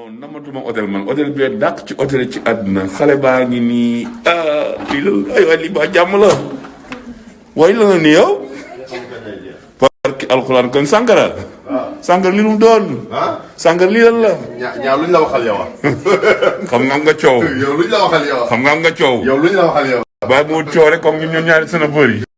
Oh, namatuma hôtel man hôtel bi dàq ci hôtel ci àdduna xale baa ngi nii. Ah lii la ay waay lii ba jàmm la. Way la ni yow? Barki alquran kon sangara sangara li lu mu doon. Ah? Sàngara lan la? Ñaa luñ la waxal yow? Xam nga nga coow. Yow luñ la waxal yow? Xam nga nga coow. Yow luñ la waxal yow. bàyyi mu coow rek comme ñun ñaari seen bëri